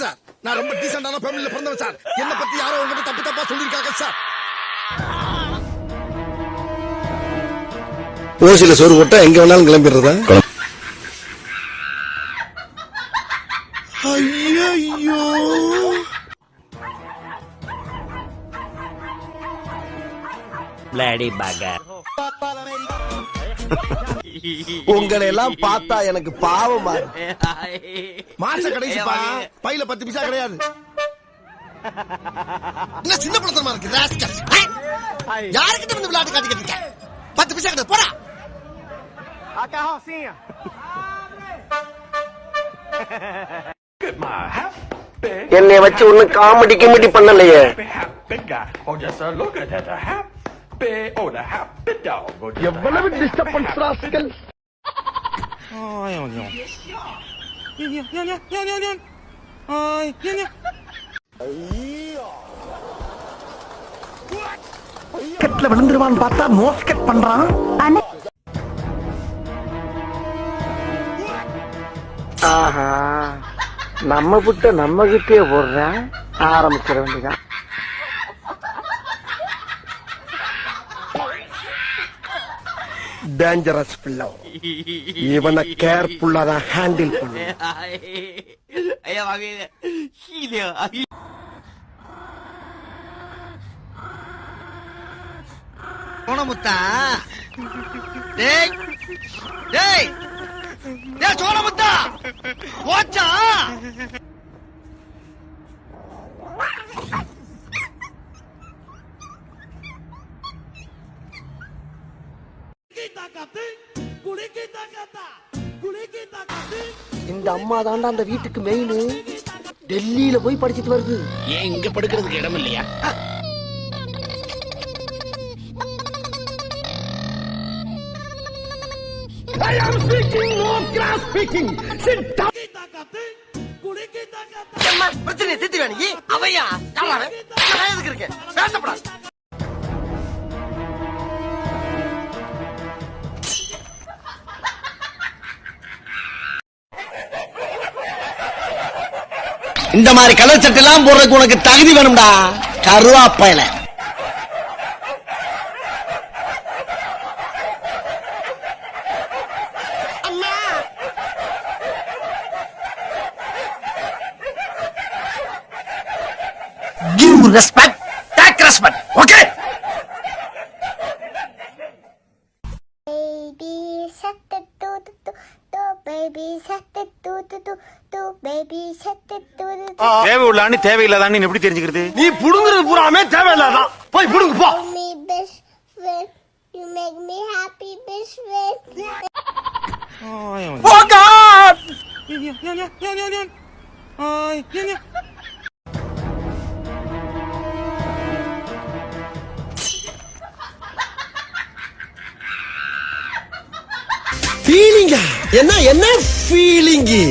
Sir. நான் ரொம்ப டீசென்டான ஃபேமிலில பிறந்தவன் சார். என்ன பத்தி யாரோ உங்ககிட்ட தப்பு தப்பா சொல்லிருக்காங்க சார். ஓசில சோறு போட்டா எங்க வேணாலும் கிளம்பிடுறதா? ஐயோ பிளாடி பகர் உங்களை எல்லாம் பார்த்தா எனக்கு பாவமா. மாச கடைசிப்பா பையில பத்து பைசா கிடையாது என்ன சின்ன பழத்தனமா இருக்கு? யாருக்கிட்ட வந்து விளையாட்டு காட்டிக்கிட்டு இருக்க பத்து பைசா கிடையாது போடா என்னை வச்சு ஒன்னும் காமெடி கிமெடி பண்ணலையே எவ்வளவு டிஸ்டர்பன்ஸ் ராஸ்கல்? கெட்ல விழுந்துருவான்னு பார்த்தா மோஸ்கெட் பண்றான். ஆஹா நம்ம புட்ட நம்ம கிட்டே போடுறேன் ஆரம்பிச்சிட வேண்டியதான் டேஞ்சரஸ் பிள்ளை இவனை கேர்ஃபுல்லா தான் ஹேண்டில் பண்ணு சோனமுத்தா டேய் டேய் டேய் சோனமுத்தா போச்சா? இந்த அம்மா தாண்டா அந்த வீட்டுக்கு மெயின் டெல்லியில போய் படிச்சிட்டு வருது. ஏன் இங்க படுக்கிறதுக்கு இடம் இல்லையா? பிரச்சனை தீர்த்து வேணி அவையா? யாரா அவன்? நான் எதுக்கு இருக்கேன்? பேசப்படாது. இந்த மாதிரி கலர் சட்டை எல்லாம் போடுறதுக்கு உனக்கு தகுதி வேணும்டா. கருவாப்பையில. Baby shark do do do do. Do baby shark do do do do. தேவை உள்ளான்னு தேவையில்லாதான்னு எப்படி தெரிஞ்சுக்கிறது? நீ புடுங்குறது பூராமே தேவையில்லாதான். போய் புடுங்கு போ. You make me happy best friend. போகா ஃபீலிங்கா என்ன என்ன feeling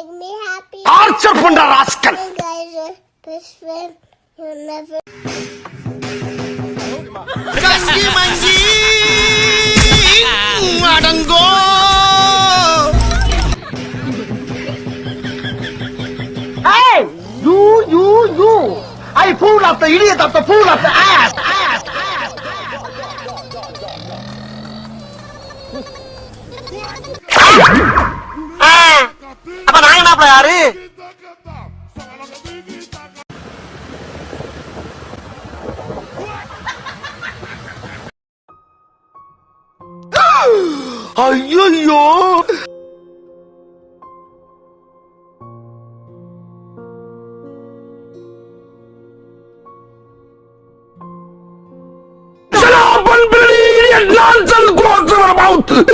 make me happy torture பண்ற rascal my guys are best friend you never கங்கி மங்கி அடங்கோ Hey, you, you, you. I fool of the idiot of the fool of the ass, ass, 아이야야. 난 잘고 왔어 마우트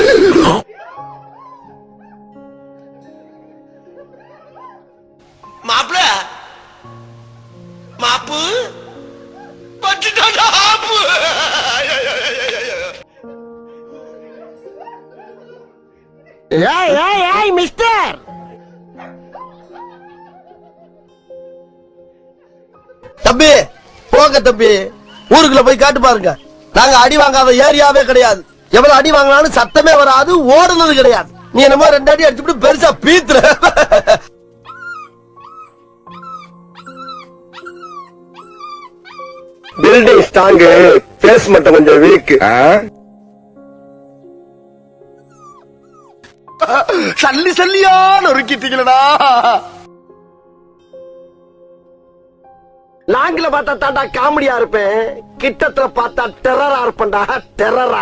ஏய் ஏய் ஏய் மிஸ்டர்! தம்பி போங்க தம்பி. ஊருக்குள்ள போய் காட்டு பாருங்க. நாங்க அடி வாங்காத ஏரியாவே கிடையாது. எவ்வளவு அடி வாங்கினாலும் சத்தமே வராது ஓடுனது கிடையாது. நீ என்னமோ ரெண்டு அடி அடிச்சுட்டு பெருசா பீத்துற. பில்டிங் ஸ்ட்ராங் பேஸ் மட்டும் கொஞ்சம் வீக் சல்லி சல்லியா நொறுக்கிட்டீங்களடா லாங்கில பார்த்தா தாண்டா காமெடியா இருப்பேன். கிட்டத்துல பார்த்தா டெரரா இருப்பேன்டா. டெரரா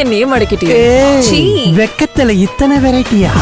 என்னையும் மடக்கிட்டே வெக்கத்துல இத்தனை வெரைட்டியா